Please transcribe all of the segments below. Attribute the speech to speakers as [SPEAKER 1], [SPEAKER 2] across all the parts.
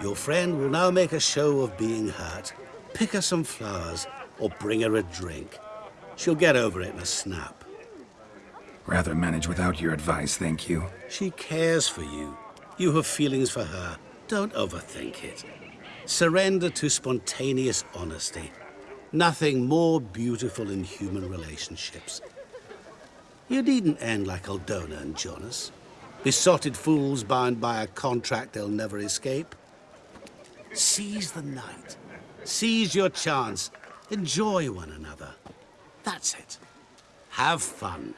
[SPEAKER 1] Your friend will now make a show of being hurt. Pick her some flowers or bring her a drink. She'll get over it in a snap.
[SPEAKER 2] Rather manage without your advice, thank you.
[SPEAKER 1] She cares for you. You have feelings for her. Don't overthink it. Surrender to spontaneous honesty. Nothing more beautiful in human relationships. You needn't end like Aldona and Jonas. Besotted fools bound by a contract they'll never escape. Seize the night. Seize your chance. Enjoy one another. That's it. Have fun.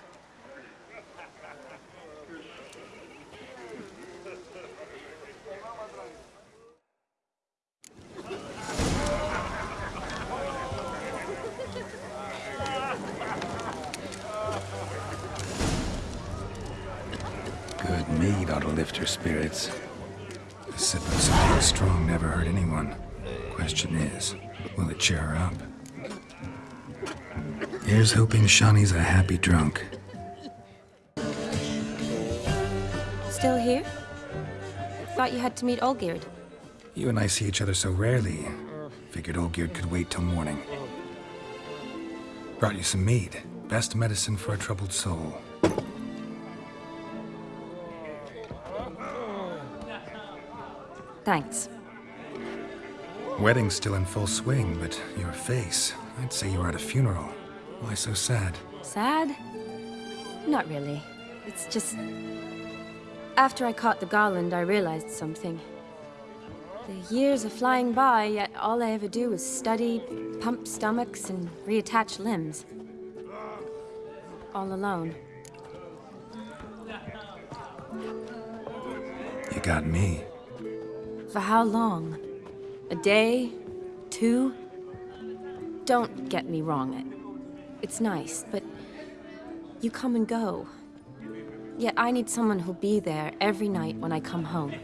[SPEAKER 2] Good mead ought to lift her spirits. A sip of something strong never hurt anyone. Question is, will it cheer her up? Here's hoping Shani's a happy drunk.
[SPEAKER 3] Still here? Thought you had to meet Olgierd.
[SPEAKER 2] You and I see each other so rarely. Figured Olgierd could wait till morning. Brought you some mead. Best medicine for a troubled soul.
[SPEAKER 3] Thanks.
[SPEAKER 2] Wedding's still in full swing, but your face, I'd say you were at a funeral. Why so sad?
[SPEAKER 3] Sad? Not really. It's just... After I caught the garland, I realized something. The years are flying by, yet all I ever do is study, pump stomachs, and reattach limbs. All alone.
[SPEAKER 2] You got me.
[SPEAKER 3] For how long? A day? Two? Don't get me wrong. It, it's nice, but you come and go. Yet I need someone who'll be there every night when I come home.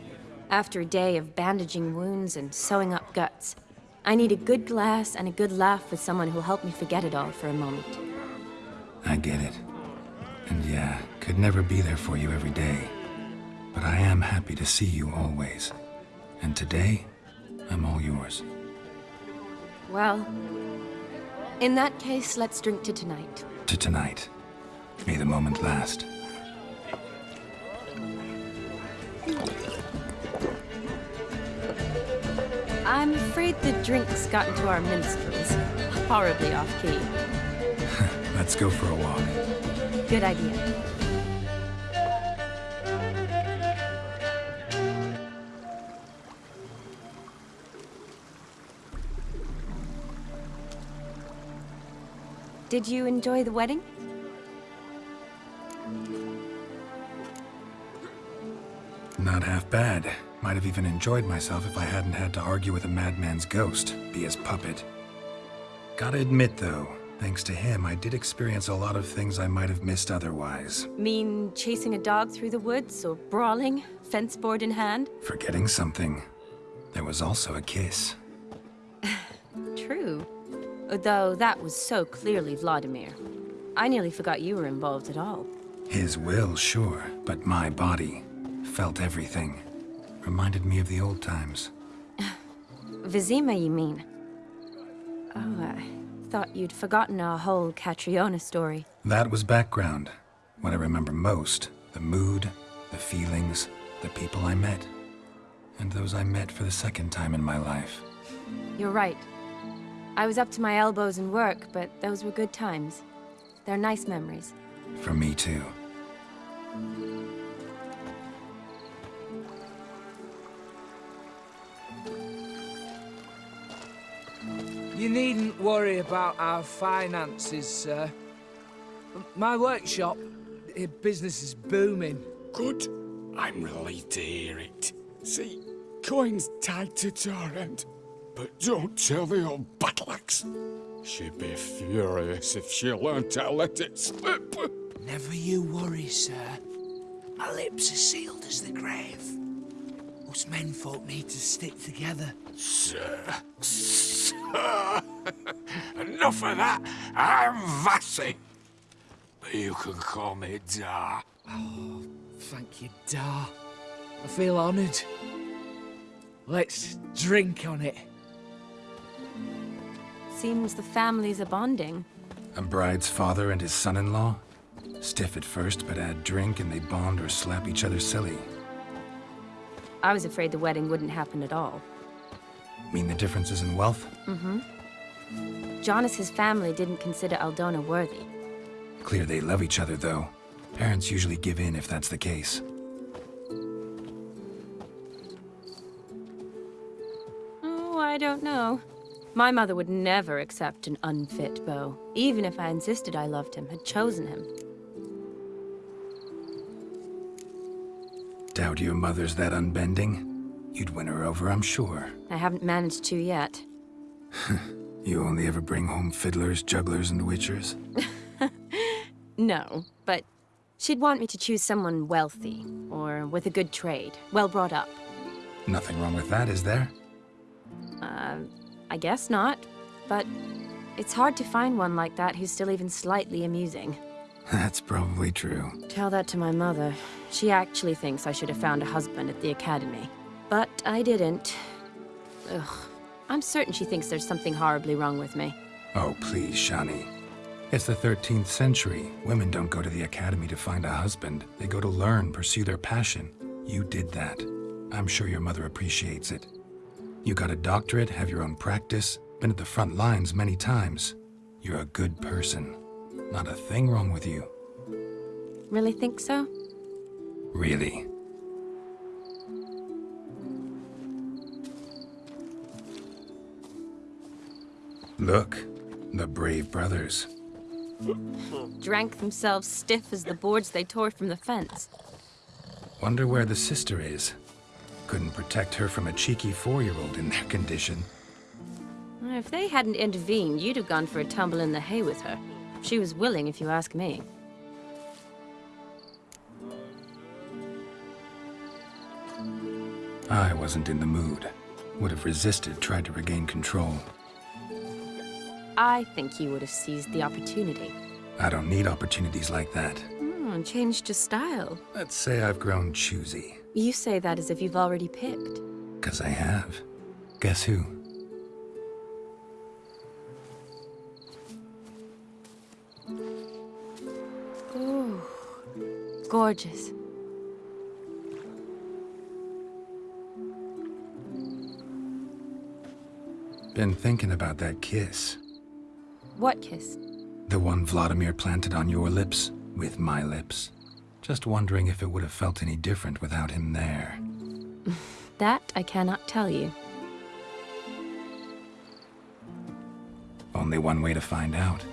[SPEAKER 3] After a day of bandaging wounds and sewing up guts. I need a good glass and a good laugh with someone who'll help me forget it all for a moment.
[SPEAKER 2] I get it. And yeah, could never be there for you every day. But I am happy to see you always. And today, I'm all yours.
[SPEAKER 3] Well, in that case, let's drink to tonight.
[SPEAKER 2] To tonight. May the moment last.
[SPEAKER 3] I'm afraid the drinks got into our minstrels. Horribly off-key.
[SPEAKER 2] Let's go for a walk.
[SPEAKER 3] Good idea. Did you enjoy the wedding?
[SPEAKER 2] Not half bad. Might have even enjoyed myself if I hadn't had to argue with a madman's ghost, be his puppet. Gotta admit, though, thanks to him, I did experience a lot of things I might have missed otherwise.
[SPEAKER 3] Mean chasing a dog through the woods or brawling, fence board in hand?
[SPEAKER 2] Forgetting something. There was also a kiss.
[SPEAKER 3] True. Though that was so clearly Vlodimir. I nearly forgot you were involved at all.
[SPEAKER 2] His will, sure, but my body felt everything. Reminded me of the old times.
[SPEAKER 3] Vizima, you mean? Oh, I thought you'd forgotten our whole Catriona story.
[SPEAKER 2] That was background. What I remember most, the mood, the feelings, the people I met. And those I met for the second time in my life.
[SPEAKER 3] You're right. I was up to my elbows in work, but those were good times. They're nice memories.
[SPEAKER 2] For me too.
[SPEAKER 4] You needn't worry about our finances, sir. My workshop, business is booming.
[SPEAKER 5] Good. I'm relieved to hear it. See, coin's tied to Torrent. But don't tell the old battleaxe. She'd be furious if she learned to let it slip.
[SPEAKER 4] Never you worry, sir. My lips are sealed as the grave. Us menfolk need to stick together.
[SPEAKER 5] Sir, sir. Enough of that. I'm Vassy. But you can call me Dar.
[SPEAKER 4] Oh, thank you, Dar. I feel honoured. Let's drink on it.
[SPEAKER 3] Seems the families are bonding.
[SPEAKER 2] A bride's father and his son-in-law? Stiff at first, but add drink and they bond or slap each other silly.
[SPEAKER 3] I was afraid the wedding wouldn't happen at all.
[SPEAKER 2] Mean the differences in wealth? Mm-hmm.
[SPEAKER 3] Jonas's family didn't consider Aldona worthy.
[SPEAKER 2] Clear they love each other, though. Parents usually give in if that's the case.
[SPEAKER 3] Oh, I don't know. My mother would never accept an unfit beau, even if I insisted I loved him, had chosen him.
[SPEAKER 2] Doubt your mother's that unbending? You'd win her over, I'm sure.
[SPEAKER 3] I haven't managed to yet.
[SPEAKER 2] You only ever bring home fiddlers, jugglers, and witchers?
[SPEAKER 3] No, but she'd want me to choose someone wealthy, or with a good trade, well brought up.
[SPEAKER 2] Nothing wrong with that, is there?
[SPEAKER 3] Uh, I guess not, but it's hard to find one like that who's still even slightly amusing.
[SPEAKER 2] That's probably true.
[SPEAKER 3] Tell that to my mother. She actually thinks I should have found a husband at the academy. But I didn't. Ugh. I'm certain she thinks there's something horribly wrong with me.
[SPEAKER 2] Oh, please, Shani. It's the 13th century. Women don't go to the academy to find a husband. They go to learn, pursue their passion. You did that. I'm sure your mother appreciates it. You got a doctorate, have your own practice, been at the front lines many times. You're a good person. Not a thing wrong with you.
[SPEAKER 3] Really think so?
[SPEAKER 2] Really. Look, the brave brothers.
[SPEAKER 3] Drank themselves stiff as the boards they tore from the fence.
[SPEAKER 2] Wonder where the sister is. Couldn't protect her from a cheeky four-year-old in their condition.
[SPEAKER 3] If they hadn't intervened, you'd have gone for a tumble in the hay with her. She was willing, if you ask me.
[SPEAKER 2] I wasn't in the mood. Would have resisted, tried to regain control.
[SPEAKER 3] I think you would have seized the opportunity.
[SPEAKER 2] I don't need opportunities like that.
[SPEAKER 3] Hmm, changed your style.
[SPEAKER 2] Let's say I've grown choosy.
[SPEAKER 3] You say that as if you've already picked.
[SPEAKER 2] Cause I have. Guess who?
[SPEAKER 3] Ooh, gorgeous.
[SPEAKER 2] Been thinking about that kiss.
[SPEAKER 3] What kiss?
[SPEAKER 2] The one Vlodimir planted on your lips, with my lips. Just wondering if it would have felt any different without him there.
[SPEAKER 3] That I cannot tell you.
[SPEAKER 2] Only one way to find out.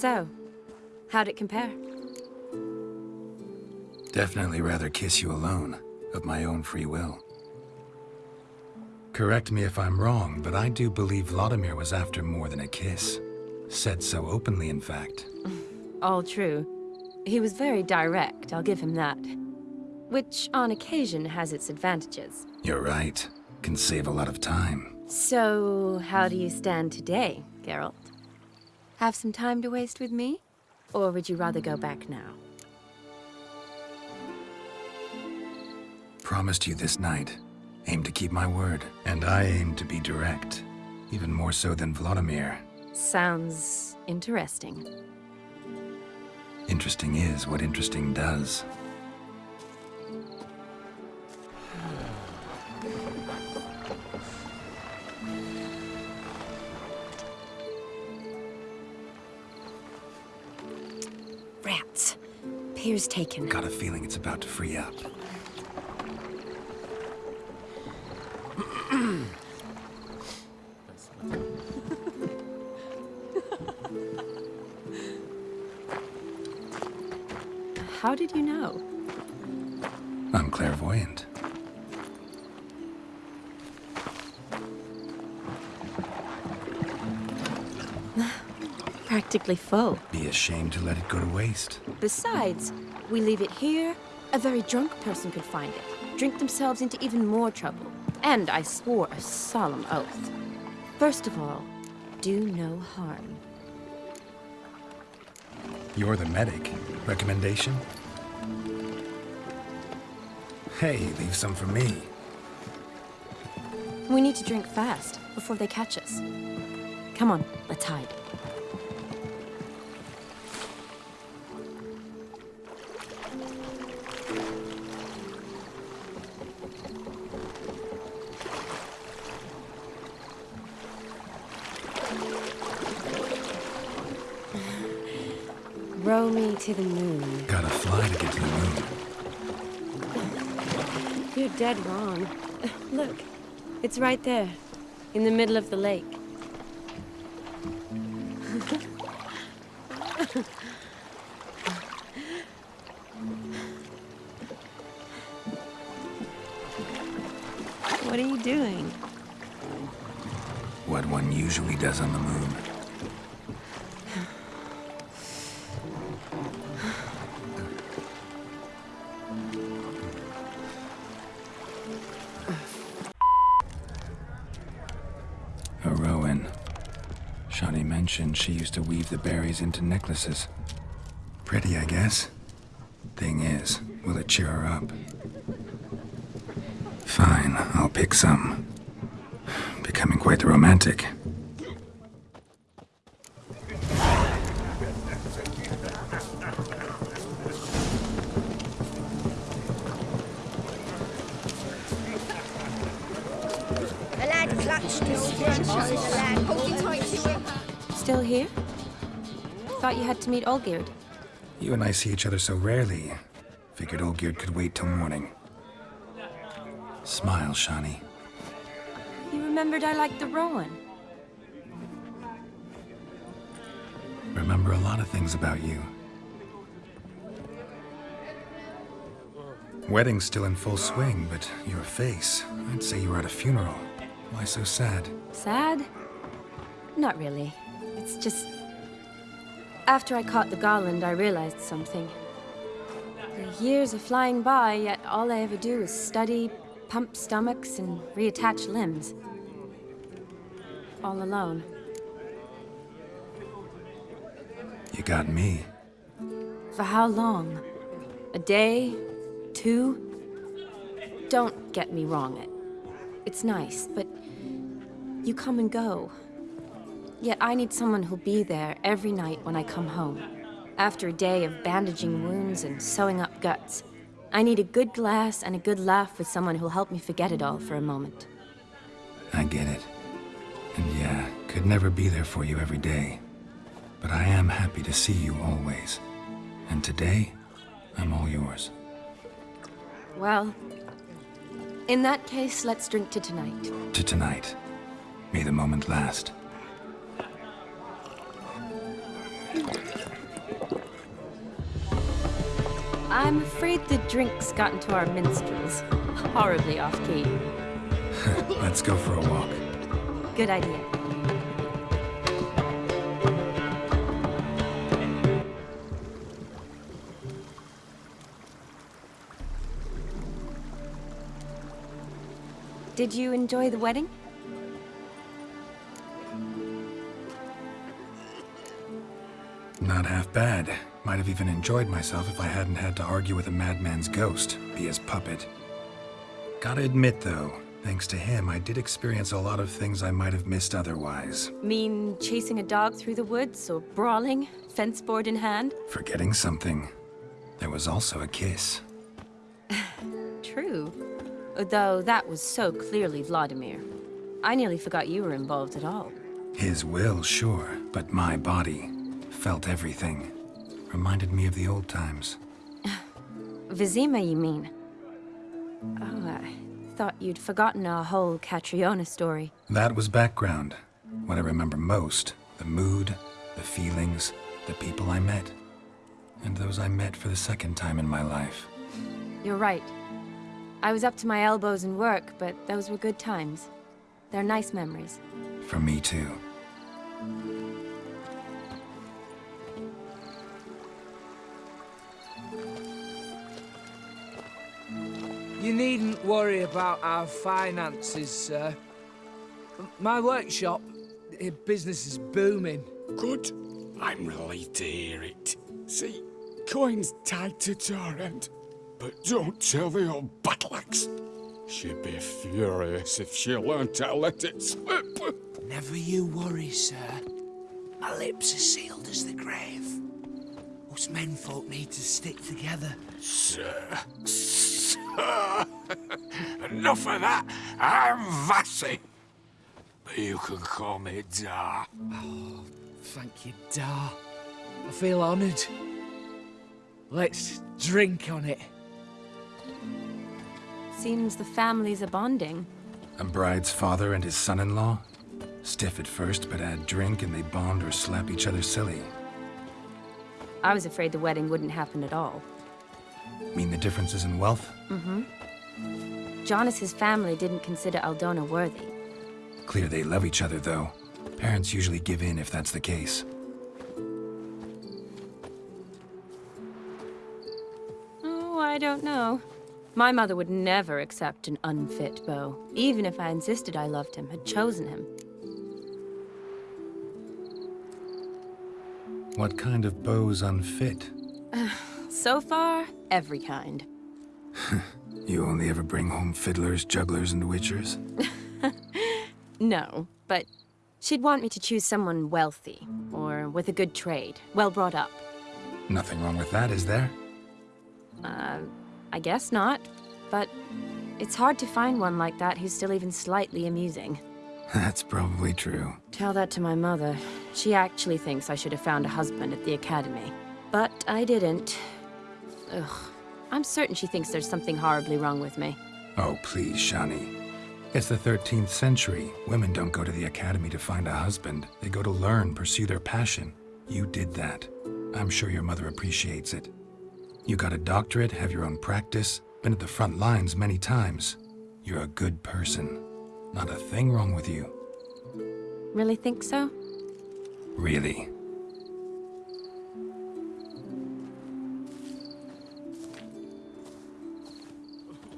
[SPEAKER 3] So, how'd it compare?
[SPEAKER 2] Definitely rather kiss you alone, of my own free will. Correct me if I'm wrong, but I do believe Vlodimir was after more than a kiss. Said so openly, in fact.
[SPEAKER 3] All true. He was very direct, I'll give him that. Which, on occasion, has its advantages.
[SPEAKER 2] You're right. Can save a lot of time.
[SPEAKER 3] So, how do you stand today, Geralt? Have some time to waste with me? Or would you rather go back now?
[SPEAKER 2] Promised you this night. Aim to keep my word. And I aim to be direct. Even more so than Vlodimir.
[SPEAKER 3] Sounds interesting.
[SPEAKER 2] Interesting is what interesting does.
[SPEAKER 3] Piers taken.
[SPEAKER 2] Got a feeling it's about to free up.
[SPEAKER 3] How did you know?
[SPEAKER 2] I'm clairvoyant.
[SPEAKER 3] Practically full.
[SPEAKER 2] Be ashamed to let it go to waste.
[SPEAKER 3] Besides, we leave it here, a very drunk person could find it, drink themselves into even more trouble. And I swore a solemn oath. First of all, do no harm.
[SPEAKER 2] You're the medic. Recommendation? Hey, leave some for me.
[SPEAKER 3] We need to drink fast, before they catch us. Come on, let's hide. Dead wrong. Look, it's right there, in the middle of the lake. what are you doing?
[SPEAKER 2] What one usually does on the moon. Mentioned she used to weave the berries into necklaces. Pretty, I guess. Thing is, will it cheer her up? Fine, I'll pick some. Becoming quite the romantic.
[SPEAKER 3] Thought you had to meet Olgierd.
[SPEAKER 2] You and I see each other so rarely. Figured Olgierd could wait till morning. Smile, Shani.
[SPEAKER 3] You remembered I liked the Rowan.
[SPEAKER 2] Remember a lot of things about you. Wedding's still in full swing, but your face, I'd say you were at a funeral. Why so sad?
[SPEAKER 3] Sad? Not really. It's just... After I caught the garland, I realized something. The years are flying by, yet all I ever do is study, pump stomachs, and reattach limbs. All alone.
[SPEAKER 2] You got me.
[SPEAKER 3] For how long? A day? Two? Don't get me wrong. It's nice, but you come and go. Yet I need someone who'll be there every night when I come home. After a day of bandaging wounds and sewing up guts, I need a good glass and a good laugh with someone who'll help me forget it all for a moment.
[SPEAKER 2] I get it. And yeah, could never be there for you every day. But I am happy to see you always. And today, I'm all yours.
[SPEAKER 3] Well, in that case, let's drink to tonight.
[SPEAKER 2] To tonight. May the moment last.
[SPEAKER 3] I'm afraid the drinks got into our minstrels. Horribly off key.
[SPEAKER 2] Let's go for a walk.
[SPEAKER 3] Good idea. Did you enjoy the wedding?
[SPEAKER 2] Not half bad. Might have even enjoyed myself if I hadn't had to argue with a madman's ghost, be his puppet. Gotta admit, though, thanks to him, I did experience a lot of things I might have missed otherwise.
[SPEAKER 3] Mean chasing a dog through the woods or brawling, fence board in hand?
[SPEAKER 2] Forgetting something. There was also a kiss.
[SPEAKER 3] True. Though that was so clearly Vlodimir. I nearly forgot you were involved at all.
[SPEAKER 2] His will, sure, but my body felt everything. Reminded me of the old times.
[SPEAKER 3] Vizima, you mean? Oh, I thought you'd forgotten our whole Catriona story.
[SPEAKER 2] That was background. What I remember most, the mood, the feelings, the people I met. And those I met for the second time in my life.
[SPEAKER 3] You're right. I was up to my elbows in work, but those were good times. They're nice memories.
[SPEAKER 2] For me too.
[SPEAKER 4] You needn't worry about our finances, sir. My workshop, eh, business is booming.
[SPEAKER 5] Good. I'm relieved to hear it. See, coin's tied to Torrent. But don't tell the old battleaxe. She'd be furious if she learned to let it slip.
[SPEAKER 4] Never you worry, sir. My lips are sealed as the grave. Us menfolk need to stick together.
[SPEAKER 5] Sir, sir. Enough of that. I'm Vassy. But you can call me Dar.
[SPEAKER 4] Oh, thank you, Dar. I feel honoured. Let's drink on it.
[SPEAKER 3] Seems the families are bonding.
[SPEAKER 2] A bride's father and his son-in-law? Stiff at first, but add drink and they bond or slap each other silly.
[SPEAKER 3] I was afraid the wedding wouldn't happen at all.
[SPEAKER 2] Mean the differences in wealth? Mm-hmm.
[SPEAKER 3] Jonas's family didn't consider Aldona worthy.
[SPEAKER 2] Clear they love each other, though. Parents usually give in if that's the case.
[SPEAKER 3] Oh, I don't know. My mother would never accept an unfit beau, even if I insisted I loved him, had chosen him.
[SPEAKER 2] What kind of beau's unfit?
[SPEAKER 3] So far, every kind.
[SPEAKER 2] You only ever bring home fiddlers, jugglers, and witchers?
[SPEAKER 3] No, but she'd want me to choose someone wealthy, or with a good trade, well brought up.
[SPEAKER 2] Nothing wrong with that, is there?
[SPEAKER 3] Uh, I guess not, but it's hard to find one like that who's still even slightly amusing.
[SPEAKER 2] That's probably true.
[SPEAKER 3] Tell that to my mother. She actually thinks I should have found a husband at the academy. But I didn't. Ugh. I'm certain she thinks there's something horribly wrong with me.
[SPEAKER 2] Oh, please, Shani. It's the 13th century. Women don't go to the academy to find a husband. They go to learn, pursue their passion. You did that. I'm sure your mother appreciates it. You got a doctorate, have your own practice, been at the front lines many times. You're a good person. Not a thing wrong with you.
[SPEAKER 3] Really think so?
[SPEAKER 2] Really.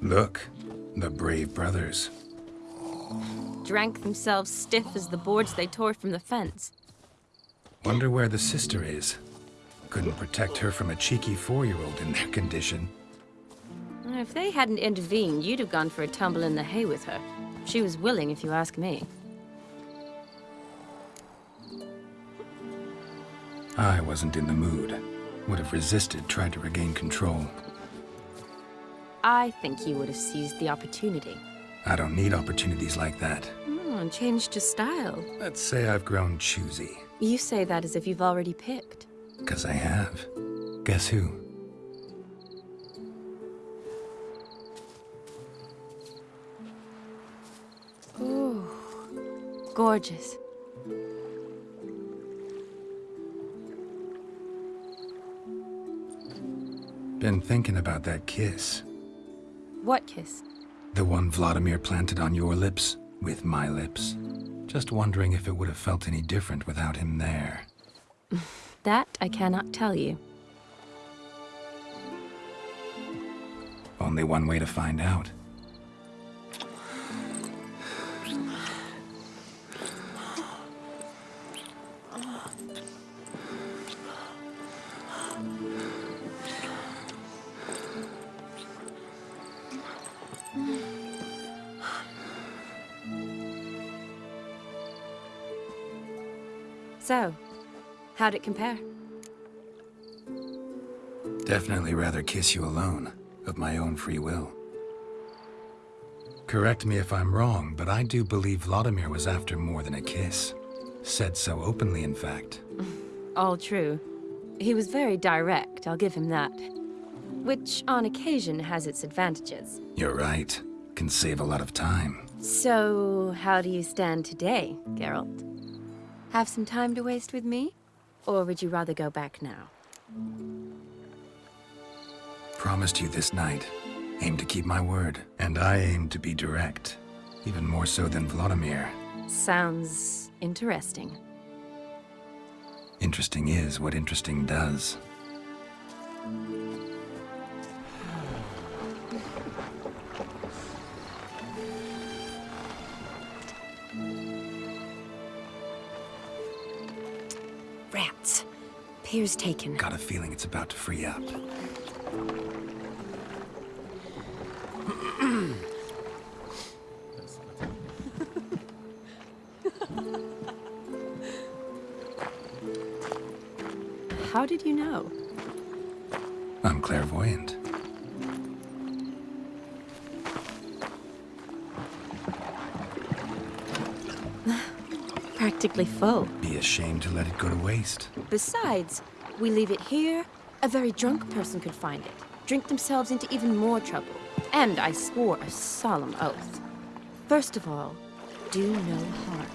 [SPEAKER 2] Look, the brave brothers.
[SPEAKER 3] Drank themselves stiff as the boards they tore from the fence.
[SPEAKER 2] Wonder where the sister is. Couldn't protect her from a cheeky four-year-old in their condition.
[SPEAKER 3] If they hadn't intervened, you'd have gone for a tumble in the hay with her. She was willing, if you ask me.
[SPEAKER 2] I wasn't in the mood. Would have resisted, tried to regain control.
[SPEAKER 3] I think you would have seized the opportunity.
[SPEAKER 2] I don't need opportunities like that.
[SPEAKER 3] And changed your style.
[SPEAKER 2] Let's say I've grown choosy.
[SPEAKER 3] You say that as if you've already picked.
[SPEAKER 2] Because I have. Guess who?
[SPEAKER 3] Ooh, gorgeous.
[SPEAKER 2] Been thinking about that kiss.
[SPEAKER 3] What kiss?
[SPEAKER 2] The one Vlodimir planted on your lips, with my lips. Just wondering if it would have felt any different without him there.
[SPEAKER 3] That I cannot tell you.
[SPEAKER 2] Only one way to find out.
[SPEAKER 3] So, how'd it compare?
[SPEAKER 2] Definitely rather kiss you alone, of my own free will. Correct me if I'm wrong, but I do believe Vlodimir was after more than a kiss. Said so openly, in fact.
[SPEAKER 3] All true. He was very direct, I'll give him that. Which, on occasion, has its advantages.
[SPEAKER 2] You're right. Can save a lot of time.
[SPEAKER 3] So, how do you stand today, Geralt? Have some time to waste with me? Or would you rather go back now?
[SPEAKER 2] Promised you this night. Aim to keep my word. And I aim to be direct. Even more so than Vlodimir.
[SPEAKER 3] Sounds interesting.
[SPEAKER 2] Interesting is what interesting does.
[SPEAKER 3] Here's taken.
[SPEAKER 2] Got a feeling it's about to free up.
[SPEAKER 3] How did you know?
[SPEAKER 2] I'm clairvoyant.
[SPEAKER 3] Practically full.
[SPEAKER 2] Be ashamed to let it go to waste.
[SPEAKER 3] Besides, we leave it here, a very drunk person could find it, drink themselves into even more trouble. And I swore a solemn oath. First of all, do no harm.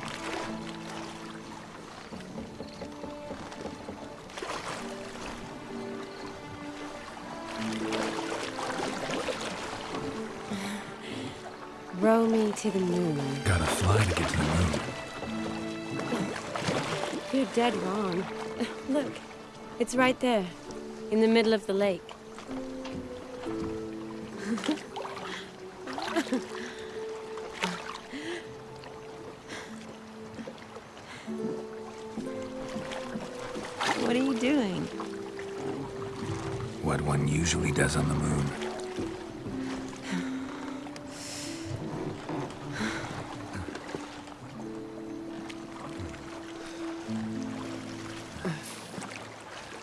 [SPEAKER 3] Row me to the moon.
[SPEAKER 2] Gotta fly to get to the moon.
[SPEAKER 3] You're dead wrong. Look, it's right there, in the middle of the lake. what are you doing?
[SPEAKER 2] What one usually does on the moon.